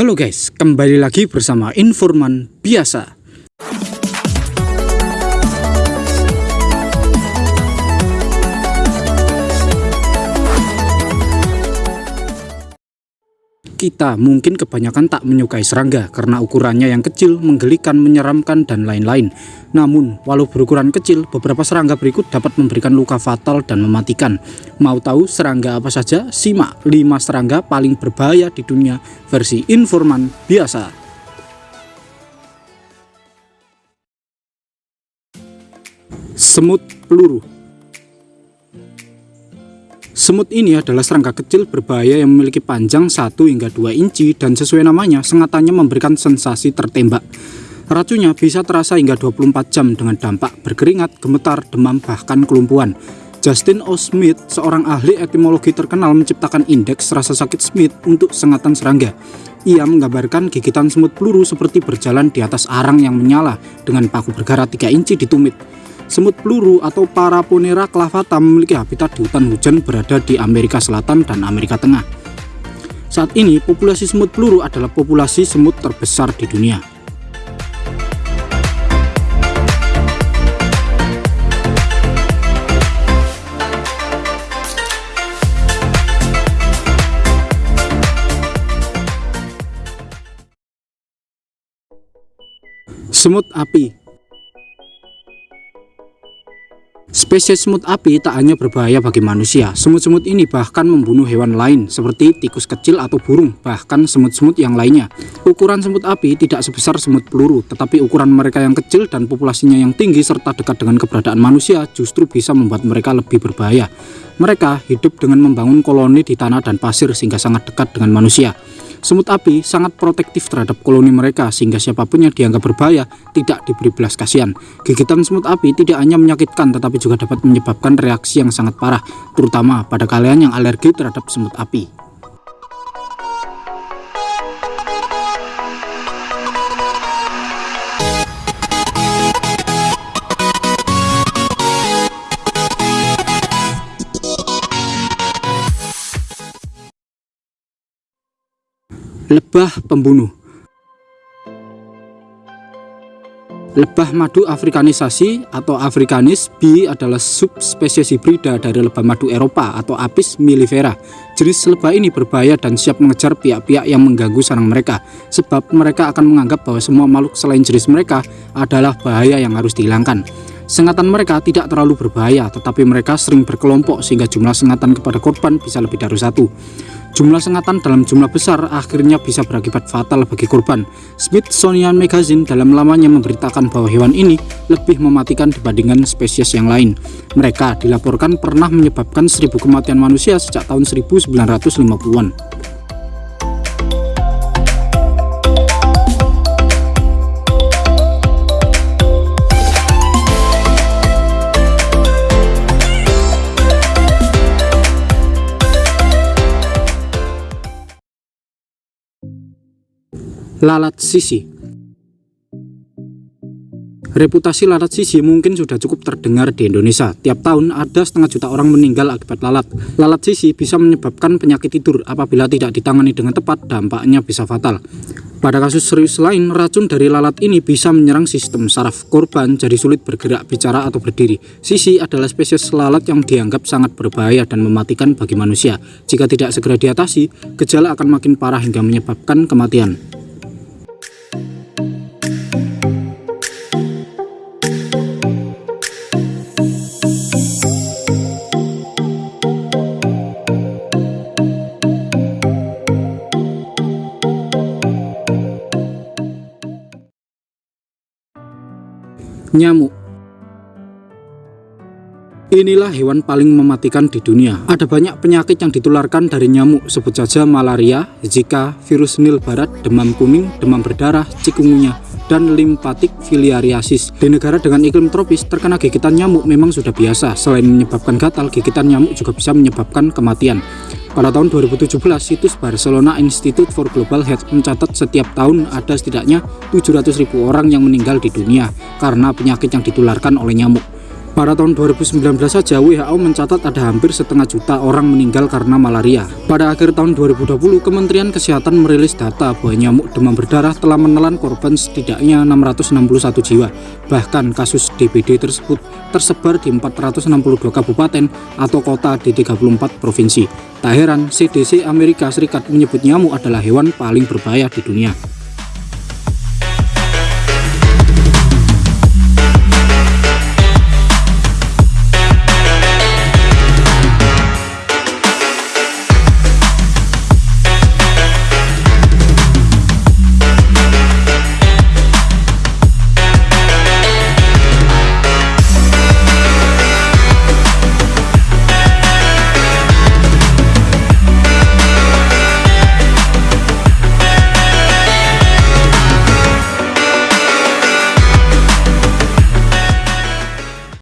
Halo guys, kembali lagi bersama Informan Biasa. Kita mungkin kebanyakan tak menyukai serangga karena ukurannya yang kecil, menggelikan, menyeramkan, dan lain-lain. Namun, walau berukuran kecil, beberapa serangga berikut dapat memberikan luka fatal dan mematikan. Mau tahu serangga apa saja? Simak 5 serangga paling berbahaya di dunia versi informan biasa. Semut peluru Semut ini adalah serangga kecil berbahaya yang memiliki panjang 1 hingga 2 inci dan sesuai namanya, sengatannya memberikan sensasi tertembak. Racunnya bisa terasa hingga 24 jam dengan dampak berkeringat, gemetar, demam, bahkan kelumpuhan. Justin O. Smith, seorang ahli etimologi terkenal menciptakan indeks rasa sakit Smith untuk sengatan serangga. Ia menggambarkan gigitan semut peluru seperti berjalan di atas arang yang menyala dengan paku bergara 3 inci di tumit. Semut peluru atau Paraponera clavata memiliki habitat di hutan hujan berada di Amerika Selatan dan Amerika Tengah. Saat ini, populasi semut peluru adalah populasi semut terbesar di dunia. Semut api Spesies semut api tak hanya berbahaya bagi manusia, semut-semut ini bahkan membunuh hewan lain seperti tikus kecil atau burung, bahkan semut-semut yang lainnya. Ukuran semut api tidak sebesar semut peluru, tetapi ukuran mereka yang kecil dan populasinya yang tinggi serta dekat dengan keberadaan manusia justru bisa membuat mereka lebih berbahaya. Mereka hidup dengan membangun koloni di tanah dan pasir sehingga sangat dekat dengan manusia. Semut api sangat protektif terhadap koloni mereka sehingga siapa pun yang dianggap berbahaya tidak diberi belas kasihan. Gigitan semut api tidak hanya menyakitkan tetapi juga dapat menyebabkan reaksi yang sangat parah, terutama pada kalian yang alergi terhadap semut api. Lebah pembunuh Lebah madu afrikanisasi atau afrikanis B adalah subspesies hibrida dari lebah madu Eropa atau Apis mellifera. Jenis lebah ini berbahaya dan siap mengejar pihak-pihak yang mengganggu sarang mereka, sebab mereka akan menganggap bahwa semua makhluk selain jenis mereka adalah bahaya yang harus dihilangkan. Sengatan mereka tidak terlalu berbahaya, tetapi mereka sering berkelompok sehingga jumlah sengatan kepada korban bisa lebih dari satu. Jumlah sengatan dalam jumlah besar akhirnya bisa berakibat fatal bagi korban. Smithsonian Magazine dalam lamanya memberitakan bahwa hewan ini lebih mematikan dibandingkan spesies yang lain. Mereka dilaporkan pernah menyebabkan 1000 kematian manusia sejak tahun 1950-an. Lalat sisi Reputasi lalat sisi mungkin sudah cukup terdengar di Indonesia. Tiap tahun ada setengah juta orang meninggal akibat lalat. Lalat sisi bisa menyebabkan penyakit tidur. Apabila tidak ditangani dengan tepat, dampaknya bisa fatal. Pada kasus serius lain, racun dari lalat ini bisa menyerang sistem saraf korban jadi sulit bergerak, bicara, atau berdiri. Sisi adalah spesies lalat yang dianggap sangat berbahaya dan mematikan bagi manusia. Jika tidak segera diatasi, gejala akan makin parah hingga menyebabkan kematian. Nyamuk Inilah hewan paling mematikan di dunia. Ada banyak penyakit yang ditularkan dari nyamuk, sebut saja malaria, Zika, virus Nil Barat, demam kuning, demam berdarah, cikungunya, dan limpatik filariasis. Di negara dengan iklim tropis, terkena gigitan nyamuk memang sudah biasa. Selain menyebabkan gatal, gigitan nyamuk juga bisa menyebabkan kematian. Pada tahun 2017, situs Barcelona Institute for Global Health mencatat setiap tahun ada setidaknya 700.000 orang yang meninggal di dunia karena penyakit yang ditularkan oleh nyamuk. Pada tahun 2019 saja WHO mencatat ada hampir setengah juta orang meninggal karena malaria. Pada akhir tahun 2020, Kementerian Kesehatan merilis data bahwa nyamuk demam berdarah telah menelan korban setidaknya 661 jiwa. Bahkan kasus DBD tersebut tersebar di 462 kabupaten atau kota di 34 provinsi. Tak heran, CDC Amerika Serikat menyebut nyamuk adalah hewan paling berbahaya di dunia.